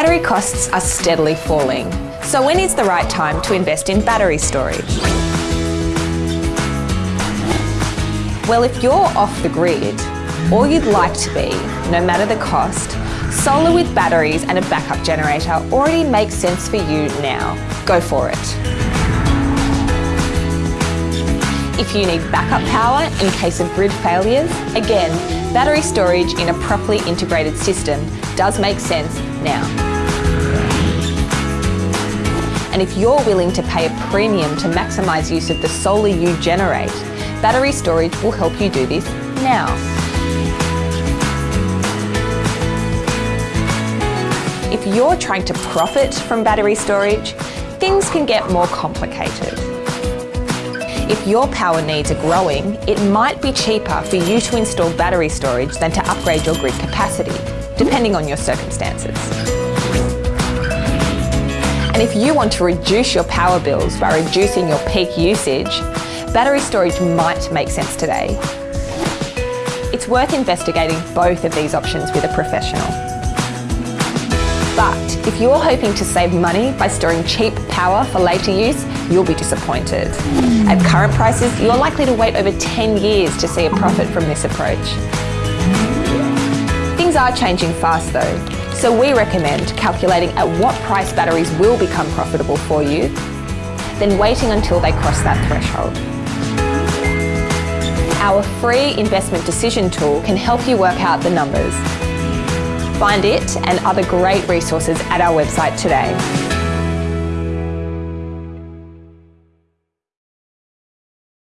Battery costs are steadily falling, so when is the right time to invest in battery storage? Well, if you're off the grid, or you'd like to be, no matter the cost, solar with batteries and a backup generator already makes sense for you now. Go for it. If you need backup power in case of grid failures, again, battery storage in a properly integrated system does make sense now. And if you're willing to pay a premium to maximise use of the solar you generate, battery storage will help you do this now. If you're trying to profit from battery storage, things can get more complicated. If your power needs are growing, it might be cheaper for you to install battery storage than to upgrade your grid capacity, depending on your circumstances. And if you want to reduce your power bills by reducing your peak usage, battery storage might make sense today. It's worth investigating both of these options with a professional. But if you're hoping to save money by storing cheap power for later use, you'll be disappointed. At current prices, you're likely to wait over 10 years to see a profit from this approach. Things are changing fast though, so we recommend calculating at what price batteries will become profitable for you, then waiting until they cross that threshold. Our free investment decision tool can help you work out the numbers. Find it and other great resources at our website today.